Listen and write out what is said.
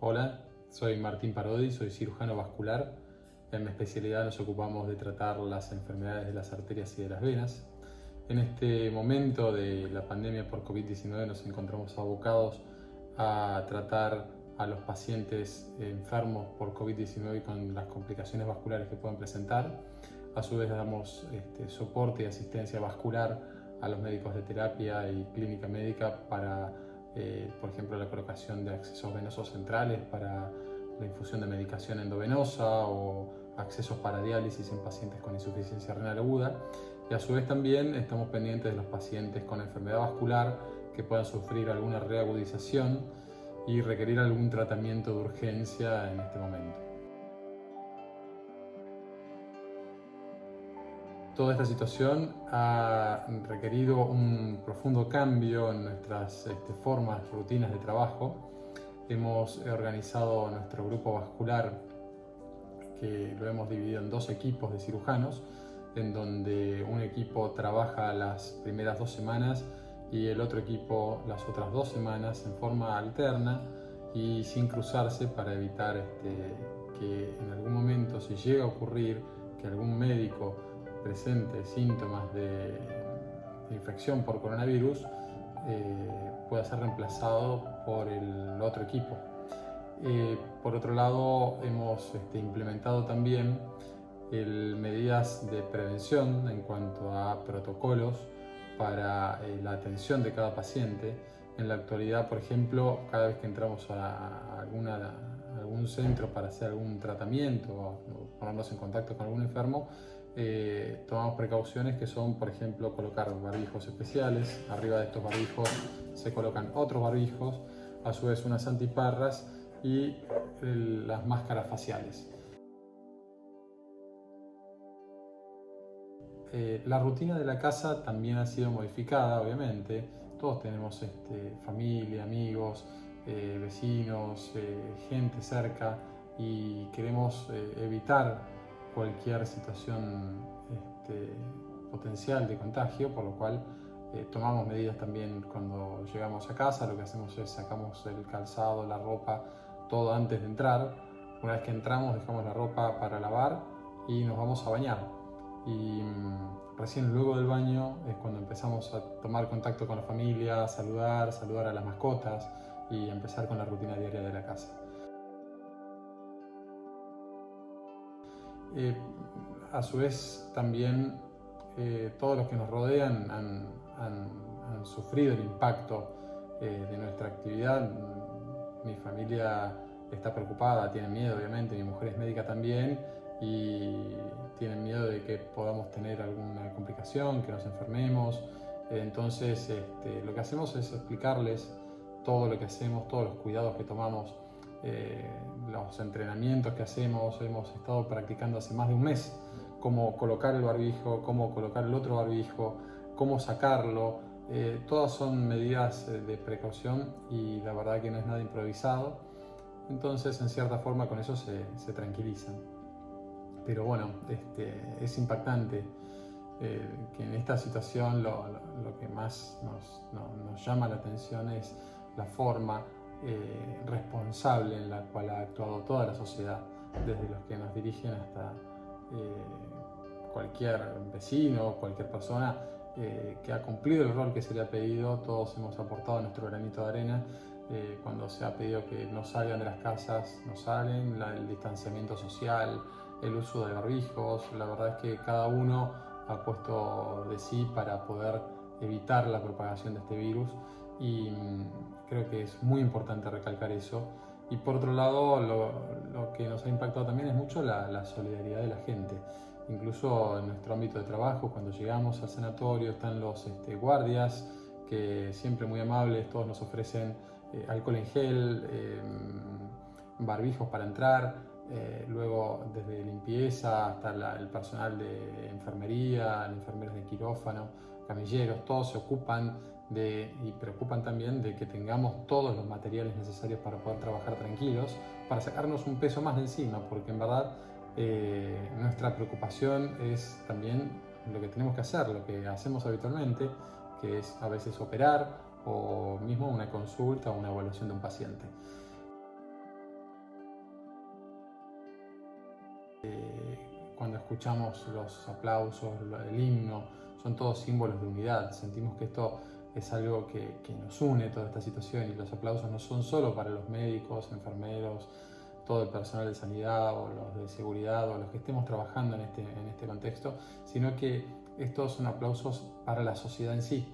Hola, soy Martín Parodi, soy cirujano vascular. En mi especialidad nos ocupamos de tratar las enfermedades de las arterias y de las venas. En este momento de la pandemia por COVID-19 nos encontramos abocados a tratar a los pacientes enfermos por COVID-19 con las complicaciones vasculares que pueden presentar. A su vez damos este, soporte y asistencia vascular a los médicos de terapia y clínica médica para eh, por ejemplo la colocación de accesos venosos centrales para la infusión de medicación endovenosa o accesos para diálisis en pacientes con insuficiencia renal aguda y a su vez también estamos pendientes de los pacientes con enfermedad vascular que puedan sufrir alguna reagudización y requerir algún tratamiento de urgencia en este momento. Toda esta situación ha requerido un profundo cambio en nuestras este, formas, rutinas de trabajo. Hemos organizado nuestro grupo vascular, que lo hemos dividido en dos equipos de cirujanos, en donde un equipo trabaja las primeras dos semanas y el otro equipo las otras dos semanas en forma alterna y sin cruzarse para evitar este, que en algún momento, si llega a ocurrir que algún médico presente síntomas de, infección por coronavirus eh, pueda ser reemplazado por el otro equipo. Eh, por otro lado, hemos este, implementado también medidas de prevención en cuanto a protocolos para eh, la atención de cada paciente. En la actualidad, por ejemplo, cada vez que entramos a, alguna, algún centro para hacer algún tratamiento o ponernos en contacto con algún enfermo, eh, tomamos precauciones que son, por ejemplo, colocar barbijos especiales. Arriba de estos barbijos se colocan otros barbijos, a su vez unas antiparras y las máscaras faciales. Eh, la rutina de la casa también ha sido modificada, obviamente. Todos tenemos este, familia, amigos, eh, vecinos, gente cerca y queremos evitar cualquier situación este, potencial de contagio, por lo cual eh, tomamos medidas también cuando llegamos a casa, lo que hacemos es sacamos el calzado, la ropa, todo antes de entrar. Una vez que entramos dejamos la ropa para lavar y nos vamos a bañar. Y mm, recién luego del baño es cuando empezamos a tomar contacto con la familia, saludar, saludar a las mascotas y empezar con la rutina diaria de la casa. A su vez también eh, todos los que nos rodean han, sufrido el impacto eh, de nuestra actividad. Mi familia está preocupada, tiene miedo obviamente, mi mujer es médica también y tienen miedo de que podamos tener alguna complicación, que nos enfermemos. Entonces este, lo que hacemos es explicarles todo lo que hacemos, todos los cuidados que tomamos eh, los entrenamientos que hacemos, hemos estado practicando hace más de un mes cómo colocar el barbijo, cómo colocar el otro barbijo, cómo sacarlo. Eh, todas son medidas eh, de precaución y la verdad que no es nada improvisado. Entonces, en cierta forma, con eso se, se tranquilizan. Pero bueno, este, es impactante que en esta situación lo, lo, que más nos, nos llama la atención es la forma eh, responsable en la cual ha actuado toda la sociedad, desde los que nos dirigen hasta eh, cualquier vecino, cualquier persona eh, que ha cumplido el rol que se le ha pedido, todos hemos aportado nuestro granito de arena. cuando se ha pedido que no salgan de las casas, no salen, el distanciamiento social, el uso de barbijos, la verdad es que cada uno ha puesto de sí para poder evitar la propagación de este virus y creo que es muy importante recalcar eso. Y por otro lado, lo, que nos ha impactado también es mucho la, solidaridad de la gente. Incluso en nuestro ámbito de trabajo, cuando llegamos al sanatorio, están los este, guardias que siempre muy amables, todos nos ofrecen eh, alcohol en gel, em, barbijos para entrar, eh, luego desde limpieza hasta el personal de enfermería, enfermeros de quirófano, camilleros, todos se ocupan de, y preocupan también de que tengamos todos los materiales necesarios para poder trabajar tranquilos, para sacarnos un peso más de encima, porque en verdad eh, nuestra preocupación es también lo que tenemos que hacer, lo que hacemos habitualmente, que es a veces operar o mismo una consulta o una evaluación de un paciente. Eh, cuando escuchamos los aplausos, el himno, son todos símbolos de unidad. Sentimos que esto es algo que, nos une toda esta situación y los aplausos no son solo para los médicos, enfermeros, todo el personal de sanidad o los de seguridad o los que estemos trabajando en este, en este contexto, sino que estos son aplausos para la sociedad en sí